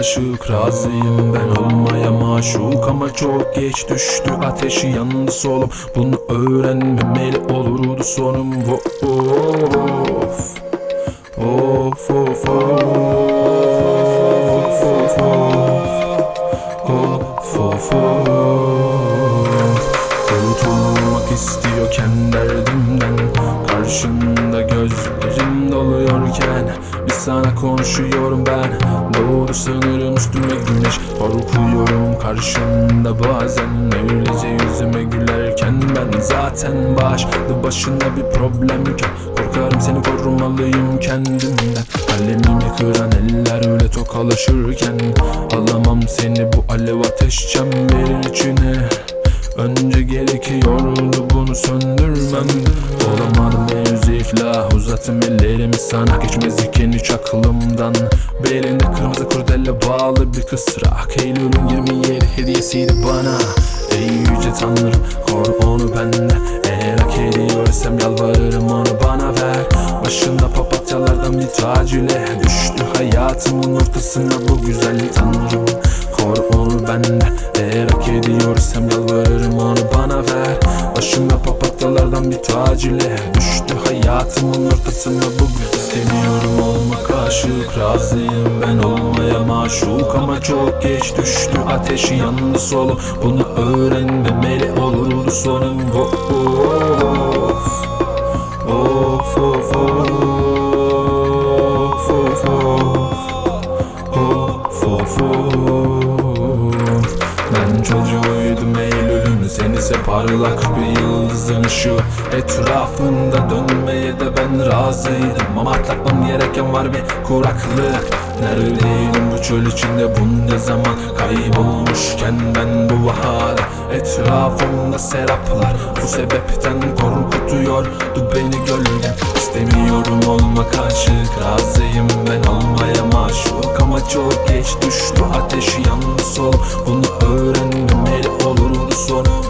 aşık Razıyım ben olmaya maşuk. Ama çok geç düştü ateşi yandı solum. Bunu öğrenmemeli olurdu sonum. Of Of of of Of of Of. Of of Kurtulmak istiyorken derdimden. Bir sana konuşuyorum ben. Doğru sanırım üstüme güneş Korkuyorum karşında bazen Öylece yüzüme gülerken Ben zaten başlı başına bir problemken Korkarım seni korumalıyım kendimden. Kalemimi kıran eller öyle tokalaşırken Alamam seni bu alev ateş çemberin içine Önce gerekiyordu bunu söndürmem. Olamadım henüz iflah Uzattım ellerimi sana. Geçmez iken hiç aklımdan. Belinde kırmızı kurdele bağlı bir kısrak Eylül'ün 27 hediyesiydi bana. Ey yüce tanrım koru onu benden Eğer hak ediyorsam yalvarırım onu bana ver. Başında papatyalardan bir tac ile Düştü hayatımın ortasına bu güzel tanrım Koru onu benden Eğer hak ediyorsam yalvarırım onu bana ver. Başımda papatyalardan bir tac ile Düştü hayatımın ortasına. Bu güzel İstemiyorum olmak aşık Razıyım ben olmaya maşuk. Ama çok geç düştü ateşi yandı solum Bunu öğrenmemeli olurdu sonum. Of Of Ben çocuğuydum Eylül'ün Sen ise parlak bir yıldızın ışığı. Etrafında dönmeye de ben razıydım. Ama atlatmam gereken var bir kuraklık. Neredeydim bu çöl içinde? Bunca zaman Kaybolmuşken ben bu baharda Etrafımda seraplar Bu sebepten korkutuyordu beni gölgen İstemiyorum olma karşılık Razıyım ben olmaya maşuk Ama çok geç düştü ateşi yandı sol. Bunu öğrenmemeli olur sonu?